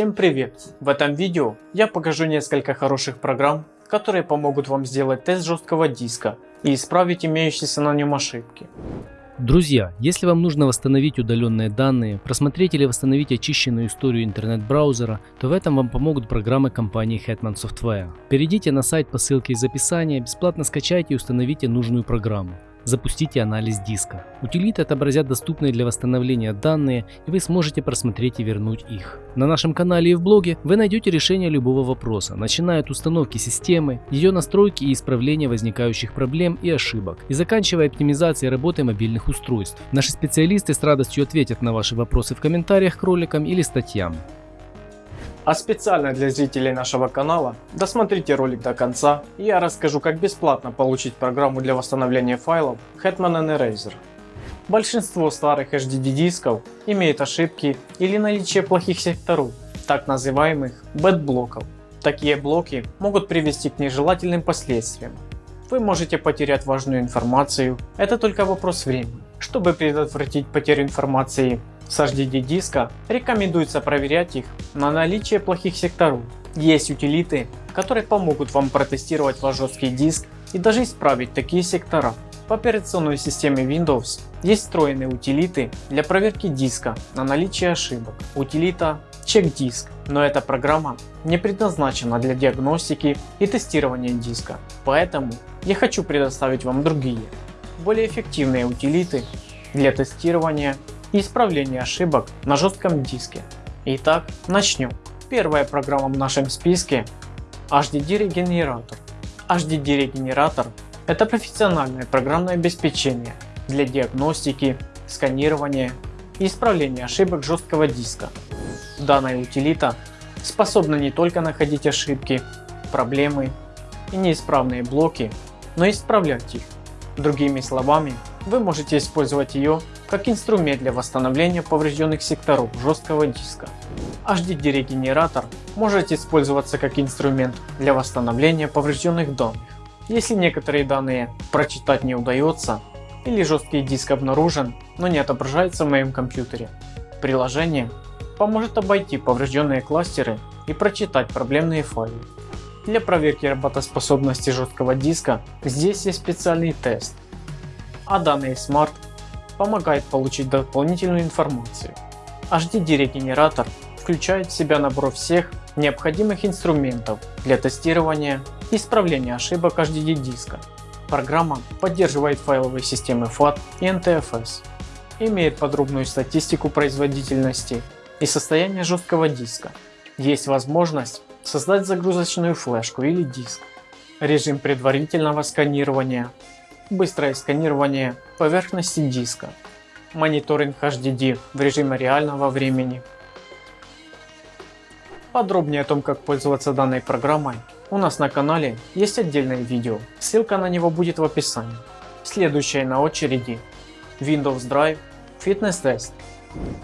Всем привет! В этом видео я покажу несколько хороших программ, которые помогут вам сделать тест жесткого диска и исправить имеющиеся на нем ошибки. Друзья, если вам нужно восстановить удаленные данные, просмотреть или восстановить очищенную историю интернет-браузера, то в этом вам помогут программы компании Hetman Software. Перейдите на сайт по ссылке из описания, бесплатно скачайте и установите нужную программу. Запустите анализ диска. Утилиты отобразят доступные для восстановления данные и вы сможете просмотреть и вернуть их. На нашем канале и в блоге вы найдете решение любого вопроса, начиная от установки системы, ее настройки и исправления возникающих проблем и ошибок, и заканчивая оптимизацией работы мобильных устройств. Наши специалисты с радостью ответят на ваши вопросы в комментариях к роликам или статьям. А специально для зрителей нашего канала досмотрите ролик до конца и я расскажу как бесплатно получить программу для восстановления файлов Hetman Eraser. Большинство старых HDD дисков имеет ошибки или наличие плохих секторов, так называемых bad блоков. Такие блоки могут привести к нежелательным последствиям. Вы можете потерять важную информацию, это только вопрос времени. Чтобы предотвратить потерю информации, с HDD диска рекомендуется проверять их на наличие плохих секторов. Есть утилиты, которые помогут вам протестировать ваш жесткий диск и даже исправить такие сектора. В операционной системе Windows есть встроенные утилиты для проверки диска на наличие ошибок. Утилита Check Disk, но эта программа не предназначена для диагностики и тестирования диска, поэтому я хочу предоставить вам другие, более эффективные утилиты для тестирования и исправления ошибок на жестком диске. Итак, начнем. Первая программа в нашем списке HDD регенератор. HDD регенератор это профессиональное программное обеспечение для диагностики, сканирования и исправления ошибок жесткого диска. Данная утилита способна не только находить ошибки, проблемы и неисправные блоки, но и исправлять их. Другими словами, вы можете использовать ее как инструмент для восстановления поврежденных секторов жесткого диска. HDD регенератор может использоваться как инструмент для восстановления поврежденных данных. Если некоторые данные прочитать не удается или жесткий диск обнаружен, но не отображается в моем компьютере, приложение поможет обойти поврежденные кластеры и прочитать проблемные файлы. Для проверки работоспособности жесткого диска здесь есть специальный тест, а данный Smart помогает получить дополнительную информацию. HDD регенератор включает в себя набор всех необходимых инструментов для тестирования и исправления ошибок HDD диска. Программа поддерживает файловые системы FAT и NTFS, имеет подробную статистику производительности и состояния жесткого диска. Есть возможность создать загрузочную флешку или диск, режим предварительного сканирования, быстрое сканирование поверхности диска, мониторинг HDD в режиме реального времени. Подробнее о том как пользоваться данной программой у нас на канале есть отдельное видео, ссылка на него будет в описании. Следующее на очереди Windows Drive Fitness Test.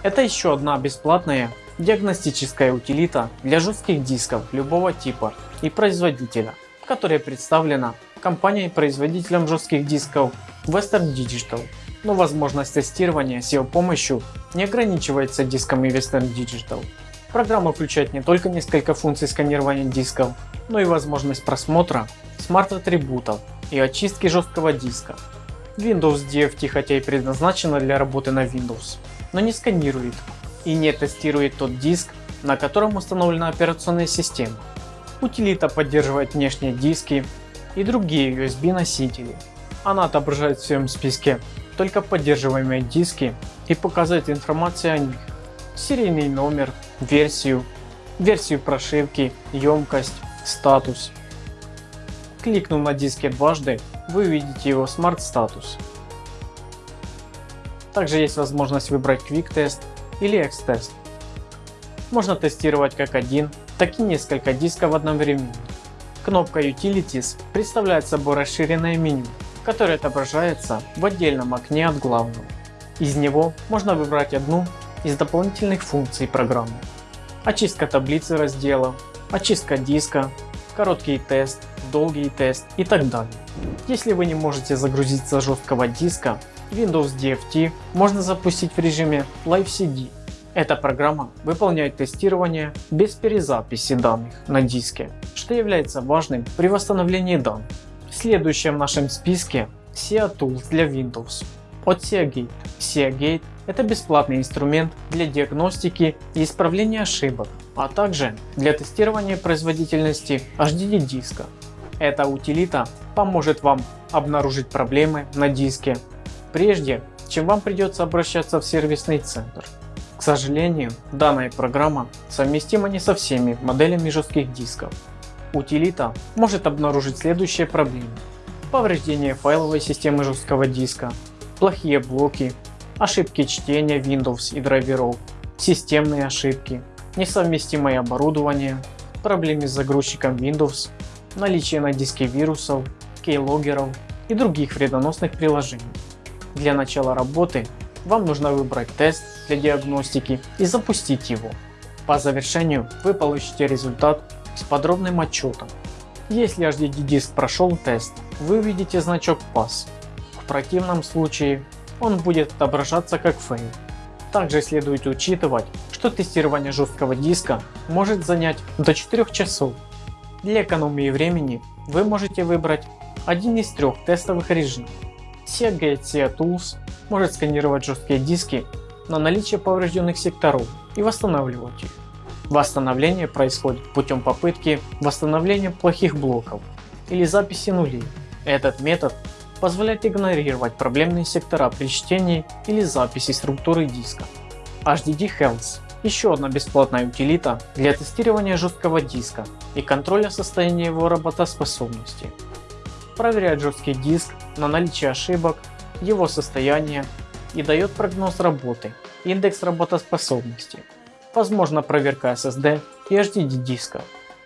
Это еще одна бесплатная диагностическая утилита для жестких дисков любого типа и производителя, которая представлена компанией-производителем жестких дисков Western Digital. Но возможность тестирования с его помощью не ограничивается дисками Western Digital. Программа включает не только несколько функций сканирования дисков, но и возможность просмотра смарт-атрибутов и очистки жесткого диска. Windows DFT хотя и предназначена для работы на Windows, но не сканирует и не тестирует тот диск, на котором установлена операционная система. Утилита поддерживает внешние диски и другие USB носители. Она отображает в своем списке только поддерживаемые диски и показывает информацию о них. Серийный номер, версию, версию прошивки, емкость, статус. Кликнув на диске дважды, вы увидите его Smart Status. Также есть возможность выбрать Quick Test или X-Test. Можно тестировать как один, так и несколько дисков одновременно. Кнопка Utilities представляет собой расширенное меню, которое отображается в отдельном окне от главного. Из него можно выбрать одну из дополнительных функций программы. Очистка таблицы разделов, очистка диска, короткий тест, долгий тест и так далее. Если вы не можете загрузиться с жесткого диска, Windows DFT можно запустить в режиме Live CD. Эта программа выполняет тестирование без перезаписи данных на диске, что является важным при восстановлении данных. В нашем списке SIA Tools для Windows от SIAGate. SIAGate – это бесплатный инструмент для диагностики и исправления ошибок, а также для тестирования производительности HDD диска. Эта утилита поможет вам обнаружить проблемы на диске, прежде чем вам придется обращаться в сервисный центр. Сожалению, данная программа совместима не со всеми моделями жестких дисков. Утилита может обнаружить следующие проблемы. Повреждение файловой системы жесткого диска, плохие блоки, ошибки чтения Windows и драйверов, системные ошибки, несовместимое оборудование, проблемы с загрузчиком Windows, наличие на диске вирусов, кейлогеров и других вредоносных приложений. Для начала работы вам нужно выбрать тест для диагностики и запустить его. По завершению вы получите результат с подробным отчетом. Если HDD диск прошел тест, вы увидите значок Pass. В противном случае он будет отображаться как fail. Также следует учитывать, что тестирование жесткого диска может занять до 4 часов. Для экономии времени вы можете выбрать один из трех тестовых режимов. SeaTools может сканировать жесткие диски на наличие поврежденных секторов и восстанавливать их. Восстановление происходит путем попытки восстановления плохих блоков или записи нулей. Этот метод позволяет игнорировать проблемные сектора при чтении или записи структуры диска. HDD Health – еще одна бесплатная утилита для тестирования жесткого диска и контроля состояния его работоспособности. Проверяет жесткий диск на наличие ошибок его состояние и дает прогноз работы, индекс работоспособности, возможно проверка SSD и HDD диска.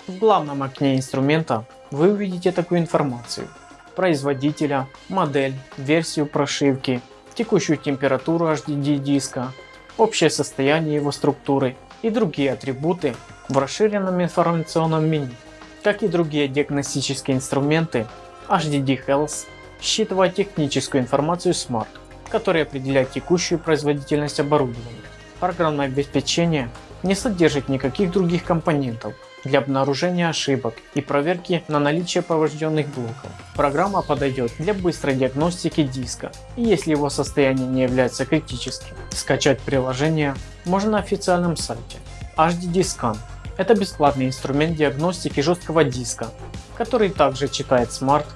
В главном окне инструмента вы увидите такую информацию. Производителя, модель, версию прошивки, текущую температуру HDD диска, общее состояние его структуры и другие атрибуты в расширенном информационном меню. Как и другие диагностические инструменты, HDD Health считывать техническую информацию Smart, которая определяет текущую производительность оборудования. Программное обеспечение не содержит никаких других компонентов для обнаружения ошибок и проверки на наличие поврежденных блоков. Программа подойдет для быстрой диагностики диска и если его состояние не является критическим. Скачать приложение можно на официальном сайте. HDD Scan – это бесплатный инструмент диагностики жесткого диска, который также читает Smart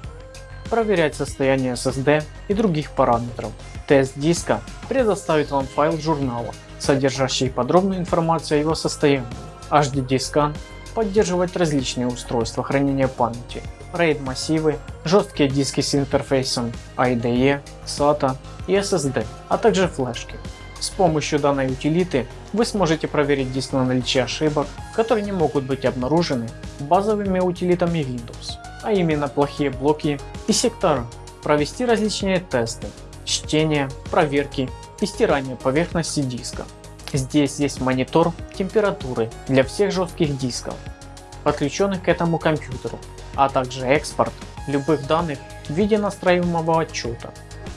проверять состояние SSD и других параметров. Тест диска предоставит вам файл журнала, содержащий подробную информацию о его состоянии. HDD Scan поддерживает различные устройства хранения памяти, RAID массивы, жесткие диски с интерфейсом IDE, SATA и SSD, а также флешки. С помощью данной утилиты вы сможете проверить диск на наличие ошибок, которые не могут быть обнаружены базовыми утилитами Windows а именно плохие блоки и сектора, провести различные тесты, чтение, проверки и стирание поверхности диска. Здесь есть монитор температуры для всех жестких дисков, подключенных к этому компьютеру, а также экспорт любых данных в виде настраиваемого отчета.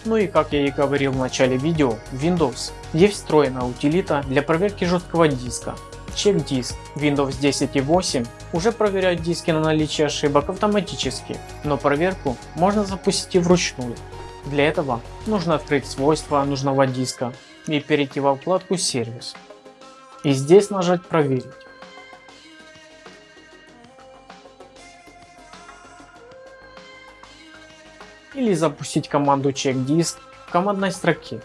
Ну и как я и говорил в начале видео, Windows есть встроенная утилита для проверки жесткого диска Check диск Windows 10 и 8 уже проверяют диски на наличие ошибок автоматически, но проверку можно запустить и вручную. Для этого нужно открыть свойства нужного диска и перейти во вкладку сервис. И здесь нажать проверить. Или запустить команду check disk в командной строке.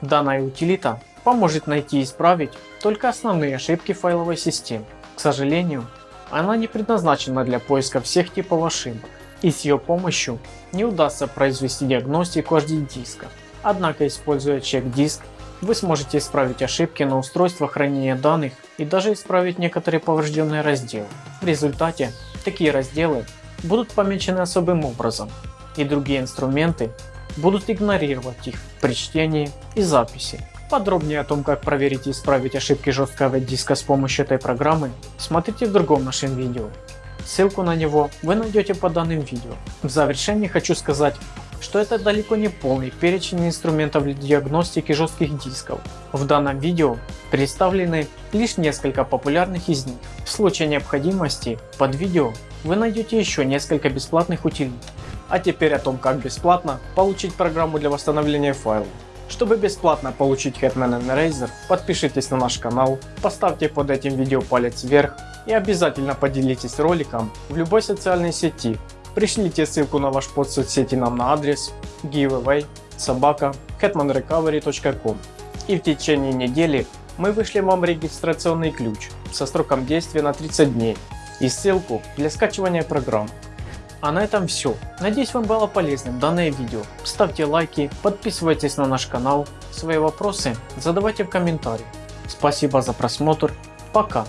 Данная утилита поможет найти и исправить только основные ошибки файловой системы. К сожалению, она не предназначена для поиска всех типов ошибок, и с ее помощью не удастся произвести диагностику HD диска. Однако используя чек-диск, вы сможете исправить ошибки на устройствах хранения данных и даже исправить некоторые поврежденные разделы. В результате такие разделы будут помечены особым образом, и другие инструменты будут игнорировать их при чтении и записи. Подробнее о том, как проверить и исправить ошибки жесткого диска с помощью этой программы, смотрите в другом нашем видео. Ссылку на него вы найдете под данным видео. В завершении хочу сказать что это далеко не полный перечень инструментов для диагностики жестких дисков. В данном видео представлены лишь несколько популярных из них. В случае необходимости под видео вы найдете еще несколько бесплатных утилит. А теперь о том как бесплатно получить программу для восстановления файлов. Чтобы бесплатно получить Hetman Eraser, подпишитесь на наш канал, поставьте под этим видео палец вверх и обязательно поделитесь роликом в любой социальной сети. Пришлите ссылку на ваш под соцсети нам на адрес giveaway собака hetmanrecovery.com и в течение недели мы вышлем вам регистрационный ключ со сроком действия на 30 дней и ссылку для скачивания программ. А на этом все. Надеюсь вам было полезным данное видео. Ставьте лайки, подписывайтесь на наш канал, свои вопросы задавайте в комментариях. Спасибо за просмотр, пока.